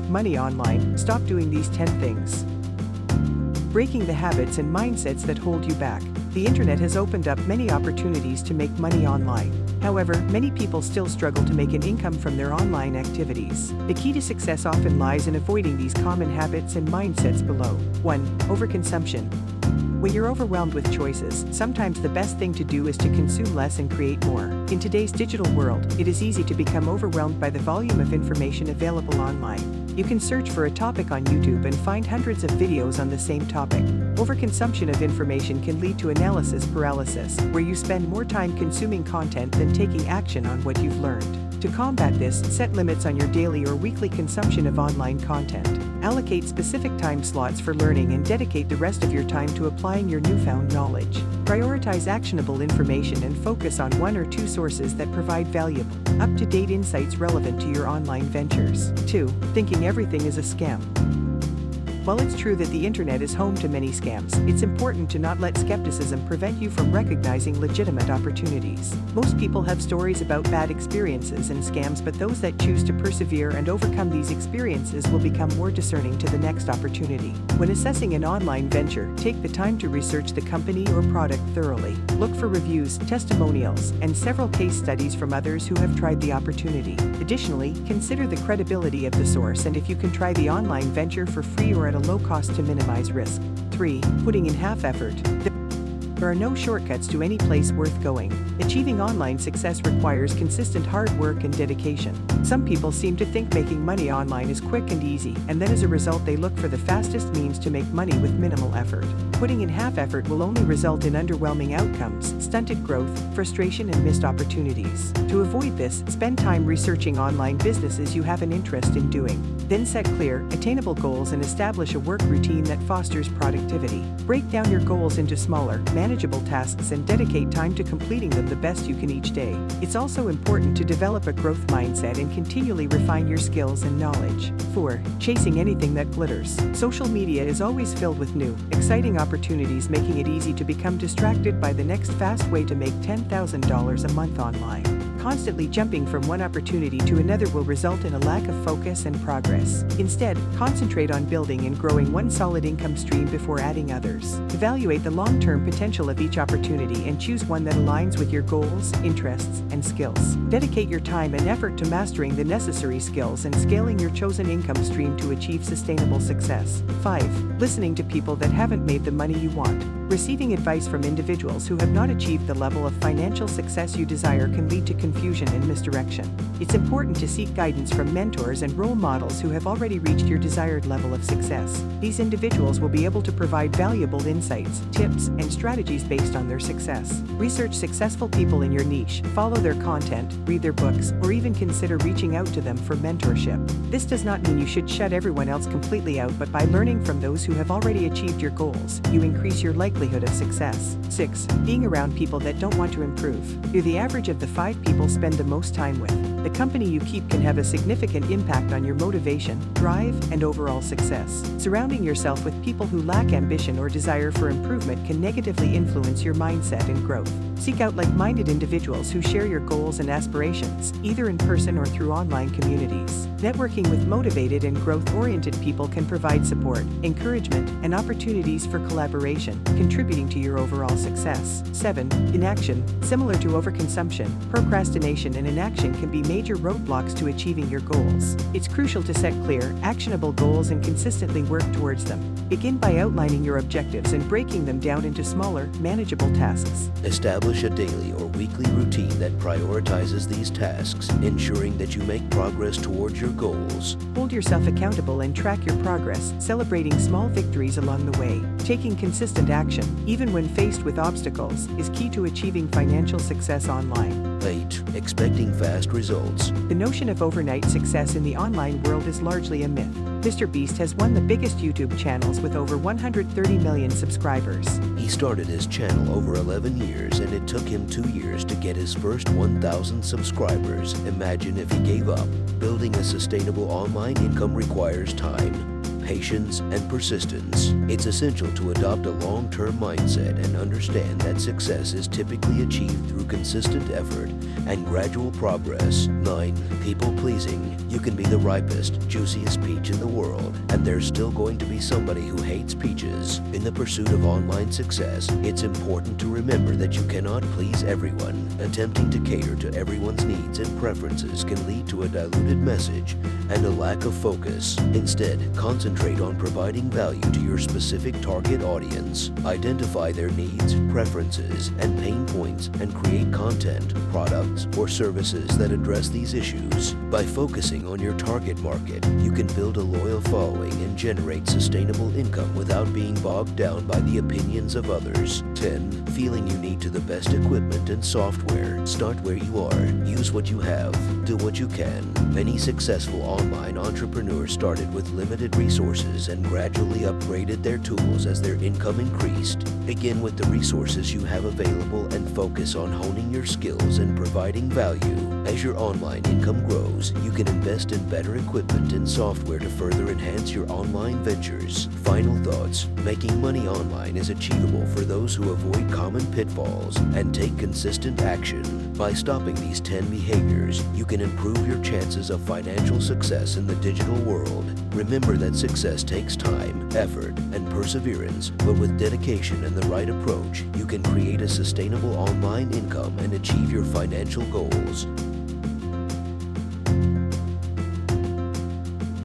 make money online, stop doing these 10 things. Breaking the habits and mindsets that hold you back. The internet has opened up many opportunities to make money online. However, many people still struggle to make an income from their online activities. The key to success often lies in avoiding these common habits and mindsets below. 1. Overconsumption. When you're overwhelmed with choices, sometimes the best thing to do is to consume less and create more. In today's digital world, it is easy to become overwhelmed by the volume of information available online. You can search for a topic on YouTube and find hundreds of videos on the same topic. Overconsumption of information can lead to analysis paralysis, where you spend more time consuming content than taking action on what you've learned. To combat this, set limits on your daily or weekly consumption of online content. Allocate specific time slots for learning and dedicate the rest of your time to applying your newfound knowledge. Prioritize actionable information and focus on one or two sources that provide valuable, up-to-date insights relevant to your online ventures. 2. Thinking everything is a scam. While it's true that the internet is home to many scams, it's important to not let skepticism prevent you from recognizing legitimate opportunities. Most people have stories about bad experiences and scams, but those that choose to persevere and overcome these experiences will become more discerning to the next opportunity. When assessing an online venture, take the time to research the company or product thoroughly. Look for reviews, testimonials, and several case studies from others who have tried the opportunity. Additionally, consider the credibility of the source and if you can try the online venture for free or at a low cost to minimize risk. 3. Putting in half effort. There are no shortcuts to any place worth going. Achieving online success requires consistent hard work and dedication. Some people seem to think making money online is quick and easy, and then as a result they look for the fastest means to make money with minimal effort. Putting in half effort will only result in underwhelming outcomes, stunted growth, frustration and missed opportunities. To avoid this, spend time researching online businesses you have an interest in doing. Then set clear, attainable goals and establish a work routine that fosters productivity. Break down your goals into smaller, manageable tasks and dedicate time to completing them the best you can each day. It's also important to develop a growth mindset and continually refine your skills and knowledge. 4. Chasing anything that glitters. Social media is always filled with new, exciting opportunities making it easy to become distracted by the next fast way to make $10,000 a month online constantly jumping from one opportunity to another will result in a lack of focus and progress. Instead, concentrate on building and growing one solid income stream before adding others. Evaluate the long-term potential of each opportunity and choose one that aligns with your goals, interests, and skills. Dedicate your time and effort to mastering the necessary skills and scaling your chosen income stream to achieve sustainable success. 5. Listening to people that haven't made the money you want. Receiving advice from individuals who have not achieved the level of financial success you desire can lead to confusion and misdirection. It's important to seek guidance from mentors and role models who have already reached your desired level of success. These individuals will be able to provide valuable insights, tips, and strategies based on their success. Research successful people in your niche, follow their content, read their books, or even consider reaching out to them for mentorship. This does not mean you should shut everyone else completely out, but by learning from those who have already achieved your goals, you increase your likelihood likelihood of success. 6. Being around people that don't want to improve. You're the average of the five people spend the most time with. The company you keep can have a significant impact on your motivation, drive, and overall success. Surrounding yourself with people who lack ambition or desire for improvement can negatively influence your mindset and growth. Seek out like-minded individuals who share your goals and aspirations, either in person or through online communities. Networking with motivated and growth-oriented people can provide support, encouragement, and opportunities for collaboration, contributing to your overall success. 7. Inaction. Similar to overconsumption, procrastination and inaction can be major roadblocks to achieving your goals. It's crucial to set clear, actionable goals and consistently work towards them. Begin by outlining your objectives and breaking them down into smaller, manageable tasks. Establish a daily or weekly routine that prioritizes these tasks, ensuring that you make progress towards your goals. Hold yourself accountable and track your progress, celebrating small victories along the way. Taking consistent action, even when faced with obstacles, is key to achieving financial success online. 8. Expecting fast results. The notion of overnight success in the online world is largely a myth. Mr. Beast has one of the biggest YouTube channels with over 130 million subscribers. He started his channel over 11 years and it took him two years to get his first 1,000 subscribers. Imagine if he gave up. Building a sustainable online income requires time, patience, and persistence. It's essential to adopt a long-term mindset and understand that success is typically achieved through consistent effort and gradual progress. 9. People pleasing. You can be the ripest, juiciest peach in the world, and there's still going to be somebody who hates peaches. In the pursuit of online success, it's important to remember that you cannot please everyone. Attempting to cater to everyone's needs and preferences can lead to a diluted message and a lack of focus. Instead, concentrate on providing value to your specific target audience. Identify their needs, preferences, and pain points and create content, products, or services that address these issues. By focusing on your target market, you can build a loyal following and generate sustainable income without being bogged down by the opinions of others. 10. Feeling you need to the best equipment and software. Start where you are. Use what you have. Do what you can. Many successful online entrepreneurs started with limited resources and gradually upgraded their tools as their income increased. Begin with the resources you have available and focus on honing your skills and providing value. As your online income grows, you can invest in better equipment and software to further enhance your online ventures. Final thoughts. Making money online is achievable for those who avoid common pitfalls and take consistent action. By stopping these 10 behaviors, you can improve your chances of financial success in the digital world. Remember that success takes time, effort, and perseverance, but with dedication and the right approach, you can create a sustainable online income and achieve your financial goals.